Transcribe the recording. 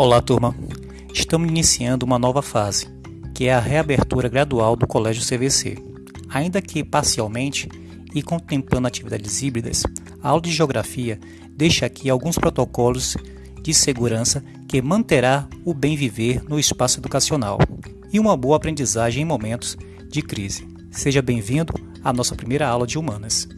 Olá, turma. Estamos iniciando uma nova fase, que é a reabertura gradual do Colégio CVC. Ainda que parcialmente e contemplando atividades híbridas, a aula de geografia deixa aqui alguns protocolos de segurança que manterá o bem viver no espaço educacional e uma boa aprendizagem em momentos de crise. Seja bem-vindo à nossa primeira aula de humanas.